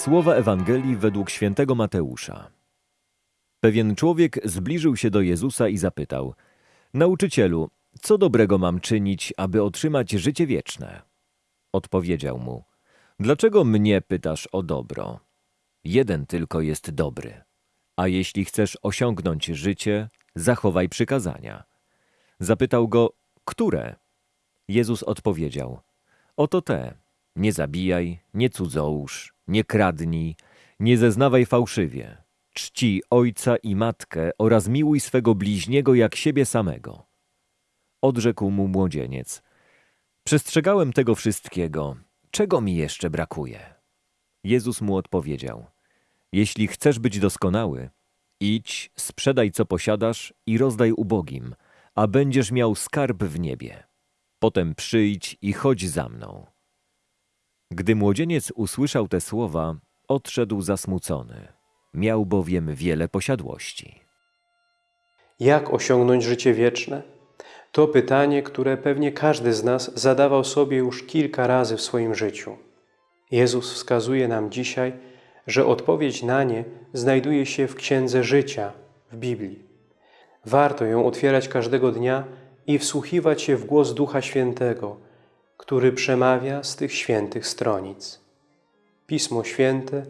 Słowa Ewangelii według świętego Mateusza. Pewien człowiek zbliżył się do Jezusa i zapytał: Nauczycielu, co dobrego mam czynić, aby otrzymać życie wieczne? Odpowiedział mu: Dlaczego mnie pytasz o dobro? Jeden tylko jest dobry. A jeśli chcesz osiągnąć życie, zachowaj przykazania. Zapytał go: Które? Jezus odpowiedział: Oto te: Nie zabijaj, nie cudzołóż, nie kradnij, nie zeznawaj fałszywie. Czci ojca i matkę oraz miłuj swego bliźniego jak siebie samego. Odrzekł mu młodzieniec. Przestrzegałem tego wszystkiego. Czego mi jeszcze brakuje? Jezus mu odpowiedział. Jeśli chcesz być doskonały, idź, sprzedaj co posiadasz i rozdaj ubogim, a będziesz miał skarb w niebie. Potem przyjdź i chodź za mną. Gdy młodzieniec usłyszał te słowa, odszedł zasmucony. Miał bowiem wiele posiadłości. Jak osiągnąć życie wieczne? To pytanie, które pewnie każdy z nas zadawał sobie już kilka razy w swoim życiu. Jezus wskazuje nam dzisiaj, że odpowiedź na nie znajduje się w Księdze Życia, w Biblii. Warto ją otwierać każdego dnia i wsłuchiwać się w głos Ducha Świętego, który przemawia z tych świętych stronic. Pismo Święte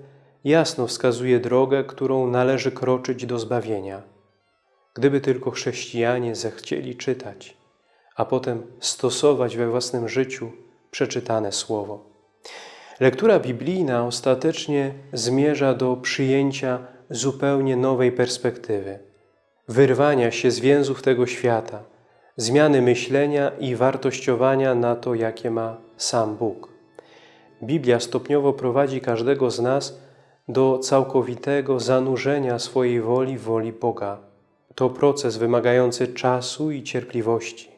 jasno wskazuje drogę, którą należy kroczyć do zbawienia. Gdyby tylko chrześcijanie zechcieli czytać, a potem stosować we własnym życiu przeczytane słowo. Lektura biblijna ostatecznie zmierza do przyjęcia zupełnie nowej perspektywy, wyrwania się z więzów tego świata, zmiany myślenia i wartościowania na to, jakie ma sam Bóg. Biblia stopniowo prowadzi każdego z nas do całkowitego zanurzenia swojej woli w woli Boga. To proces wymagający czasu i cierpliwości.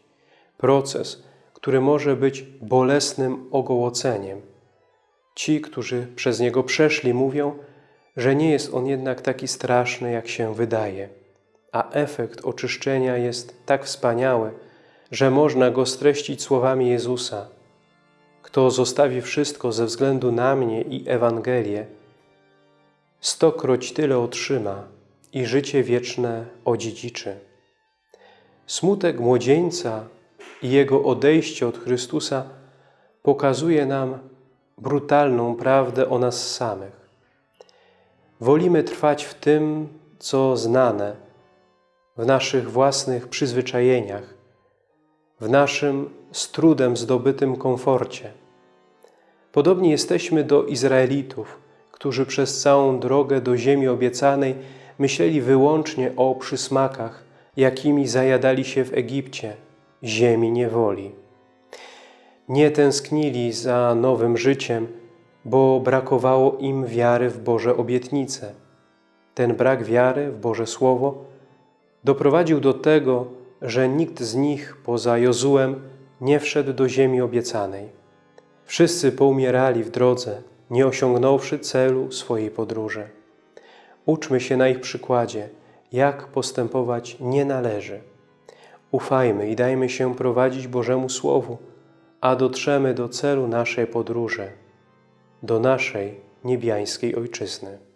Proces, który może być bolesnym ogołoceniem. Ci, którzy przez niego przeszli, mówią, że nie jest on jednak taki straszny, jak się wydaje, a efekt oczyszczenia jest tak wspaniały, że można go streścić słowami Jezusa. Kto zostawi wszystko ze względu na mnie i Ewangelię, stokroć tyle otrzyma i życie wieczne odziedziczy. Smutek młodzieńca i jego odejście od Chrystusa pokazuje nam brutalną prawdę o nas samych. Wolimy trwać w tym, co znane, w naszych własnych przyzwyczajeniach, w naszym z trudem zdobytym komforcie. Podobnie jesteśmy do Izraelitów, którzy przez całą drogę do ziemi obiecanej myśleli wyłącznie o przysmakach, jakimi zajadali się w Egipcie, ziemi niewoli. Nie tęsknili za nowym życiem, bo brakowało im wiary w Boże obietnice. Ten brak wiary w Boże Słowo doprowadził do tego, że nikt z nich poza Jozułem nie wszedł do ziemi obiecanej. Wszyscy poumierali w drodze, nie osiągnąwszy celu swojej podróży. Uczmy się na ich przykładzie, jak postępować nie należy. Ufajmy i dajmy się prowadzić Bożemu Słowu, a dotrzemy do celu naszej podróży, do naszej niebiańskiej Ojczyzny.